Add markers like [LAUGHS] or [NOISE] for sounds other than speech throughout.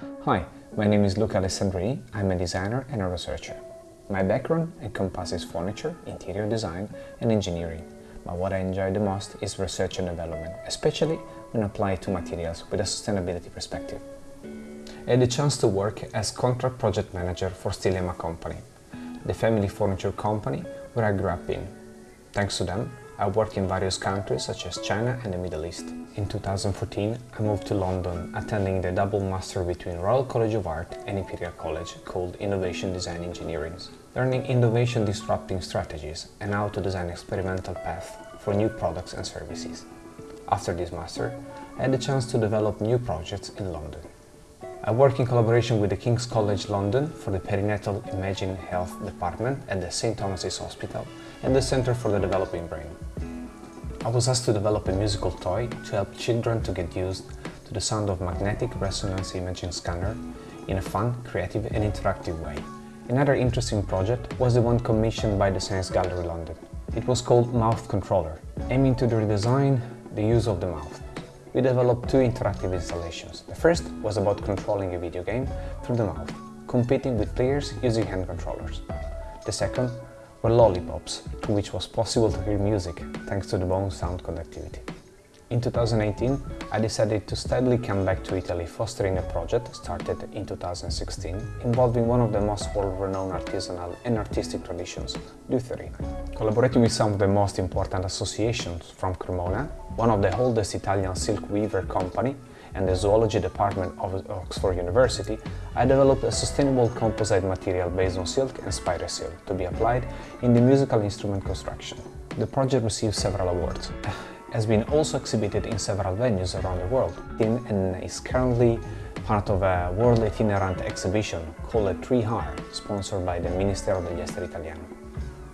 Hi, my name is Luca Alessandri, I'm a designer and a researcher. My background encompasses furniture, interior design and engineering, but what I enjoy the most is research and development, especially when applied to materials with a sustainability perspective. I had the chance to work as contract project manager for Stilema Company, the family furniture company where I grew up in. Thanks to them, I worked in various countries such as China and the Middle East. In 2014, I moved to London, attending the double master between Royal College of Art and Imperial College called Innovation Design Engineering, learning innovation disrupting strategies and how to design experimental paths for new products and services. After this master, I had the chance to develop new projects in London. I work in collaboration with the King's College London for the Perinatal Imaging Health Department at the St Thomas's Hospital and the Centre for the Developing Brain. I was asked to develop a musical toy to help children to get used to the sound of magnetic resonance imaging scanner in a fun, creative and interactive way. Another interesting project was the one commissioned by the Science Gallery London. It was called Mouth Controller, aiming to redesign the use of the mouth we developed two interactive installations. The first was about controlling a video game through the mouth, competing with players using hand controllers. The second were lollipops, to which was possible to hear music thanks to the bone sound conductivity. In 2018, I decided to steadily come back to Italy fostering a project started in 2016 involving one of the most world-renowned artisanal and artistic traditions, lutherie. Collaborating with some of the most important associations from Cremona, one of the oldest Italian silk weaver company and the zoology department of Oxford University, I developed a sustainable composite material based on silk and spider silk to be applied in the musical instrument construction. The project received several awards [LAUGHS] has been also exhibited in several venues around the world and is currently part of a world itinerant exhibition called 3R, sponsored by the Ministero degli Esteri Italiano.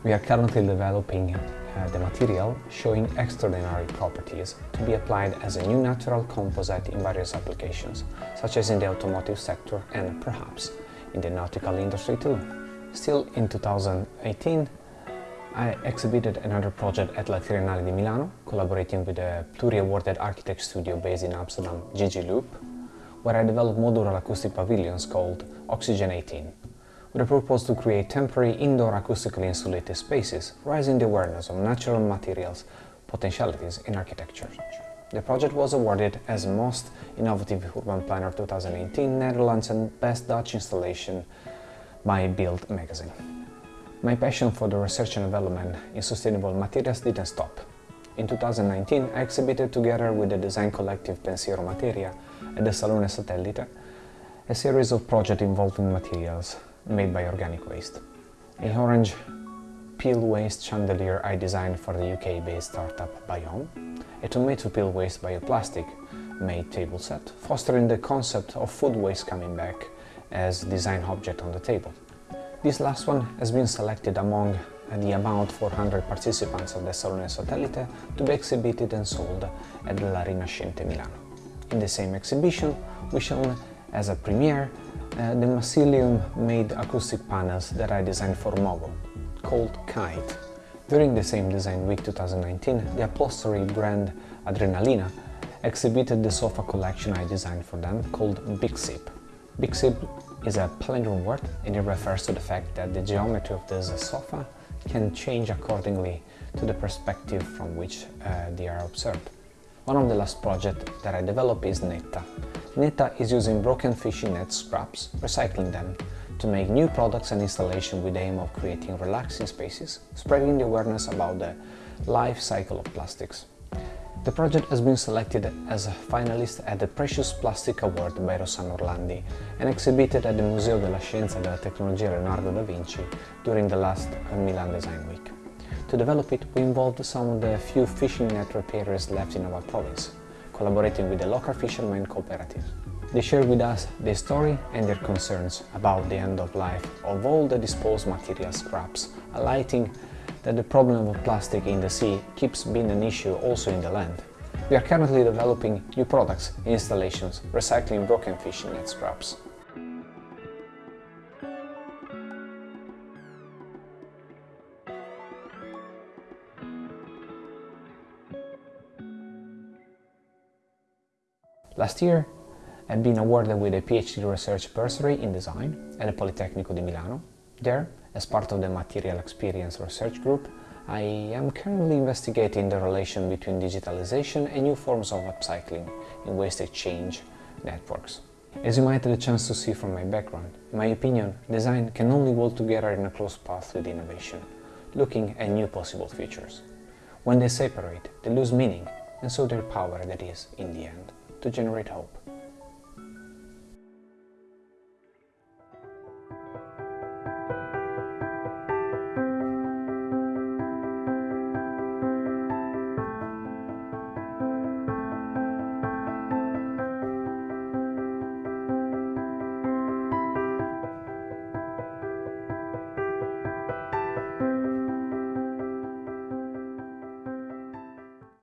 We are currently developing uh, the material showing extraordinary properties to be applied as a new natural composite in various applications, such as in the automotive sector and perhaps in the nautical industry too. Still in 2018, I exhibited another project at La Triennale di Milano, collaborating with a pluri-awarded architect studio based in Amsterdam, GG-loop, where I developed modular acoustic pavilions called Oxygen 18, with a purpose to create temporary indoor acoustically insulated spaces, raising the awareness of natural materials potentialities in architecture. The project was awarded as Most Innovative Urban Planner 2018 Netherlands and Best Dutch Installation by Build magazine. My passion for the research and development in sustainable materials didn't stop. In 2019, I exhibited together with the design collective Pensiero Materia at the Salone Satellite a series of projects involving materials made by organic waste. A orange peel waste chandelier I designed for the UK-based startup Biome, a tomato peel waste bioplastic made table set, fostering the concept of food waste coming back as design object on the table. This last one has been selected among the about 400 participants of the Salone Satellite to be exhibited and sold at La Rinascente Milano. In the same exhibition, we shown as a premiere uh, the mycelium-made acoustic panels that I designed for Mogu, called Kite. During the same Design Week 2019, the upholstery brand Adrenalina exhibited the sofa collection I designed for them called Big Sip. Big Sip is a palindrome word and it refers to the fact that the geometry of this sofa can change accordingly to the perspective from which uh, they are observed. One of the last projects that I developed is Netta. Netta is using broken fishing net scraps, recycling them, to make new products and installation with the aim of creating relaxing spaces, spreading the awareness about the life cycle of plastics. The project has been selected as a finalist at the Precious Plastic Award by Rossano Orlandi and exhibited at the Museo della Scienza e della Tecnologia Leonardo da Vinci during the last Milan Design Week. To develop it, we involved some of the few fishing net repairers left in our province, collaborating with the local fishermen cooperative. They shared with us their story and their concerns about the end of life of all the disposed material scraps, highlighting that the problem of plastic in the sea keeps being an issue also in the land. We are currently developing new products installations, recycling broken fishing net scraps. Last year, I've been awarded with a PhD research bursary in design at the Politecnico di Milano. There, as part of the Material Experience Research Group, I am currently investigating the relation between digitalization and new forms of upcycling in waste exchange networks. As you might have the chance to see from my background, in my opinion, design can only work together in a close path with innovation, looking at new possible futures. When they separate, they lose meaning and so their power that is, in the end, to generate hope.